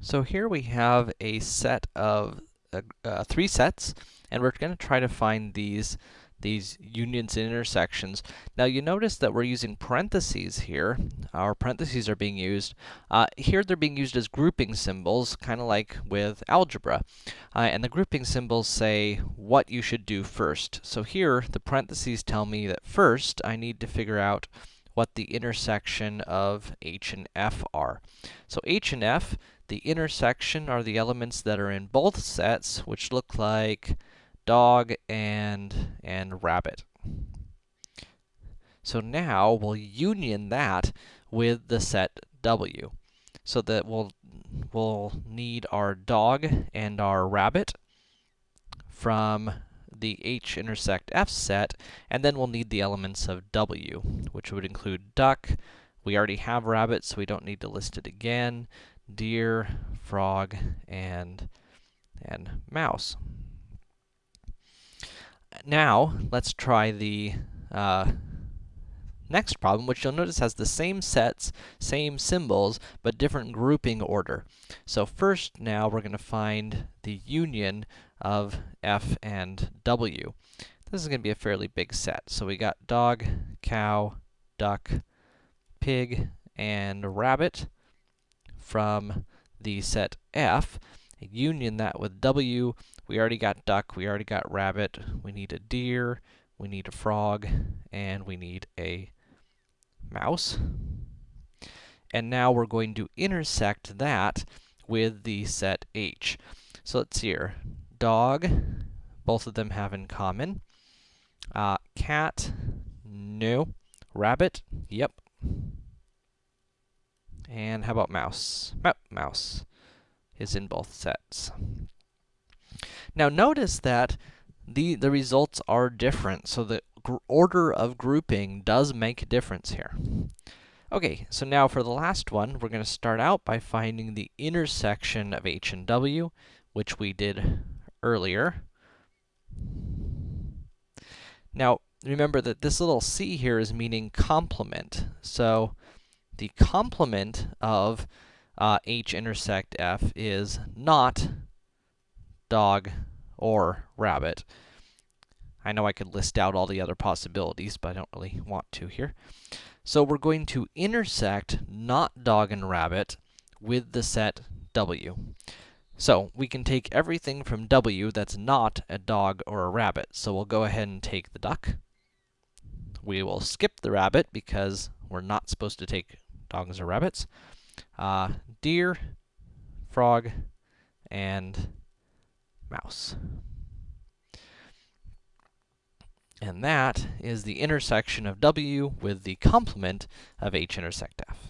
So here we have a set of uh, uh, three sets, and we're going to try to find these these unions and intersections. Now you notice that we're using parentheses here. Our parentheses are being used. Uh, here they're being used as grouping symbols, kind of like with algebra. Uh, and the grouping symbols say what you should do first. So here, the parentheses tell me that first I need to figure out what the intersection of h and f are. So h and f, the intersection are the elements that are in both sets, which look like dog and, and rabbit. So now we'll union that with the set w. So that we'll, we'll need our dog and our rabbit from the h intersect f set, and then we'll need the elements of w, which would include duck. We already have rabbit, so we don't need to list it again. Deer, frog, and, and mouse. Now, let's try the uh, next problem, which you'll notice has the same sets, same symbols, but different grouping order. So first, now, we're going to find the union of f and w. This is going to be a fairly big set. So we got dog, cow, duck, pig, and rabbit from the set f. Union that with w, we already got duck, we already got rabbit, we need a deer, we need a frog, and we need a mouse. And now we're going to intersect that with the set h. So let's see here dog, both of them have in common. Uh, cat, no. Rabbit, yep. And how about mouse? Mouse is in both sets. Now notice that the, the results are different, so the order of grouping does make a difference here. Okay, so now for the last one, we're going to start out by finding the intersection of h and w, which we did earlier. Now, remember that this little c here is meaning complement. So, the complement of uh, h intersect f is not dog or rabbit. I know I could list out all the other possibilities, but I don't really want to here. So we're going to intersect not dog and rabbit with the set w. So, we can take everything from w that's not a dog or a rabbit. So we'll go ahead and take the duck. We will skip the rabbit because we're not supposed to take dogs or rabbits. Uh, deer, frog, and mouse. And that is the intersection of w with the complement of h intersect f.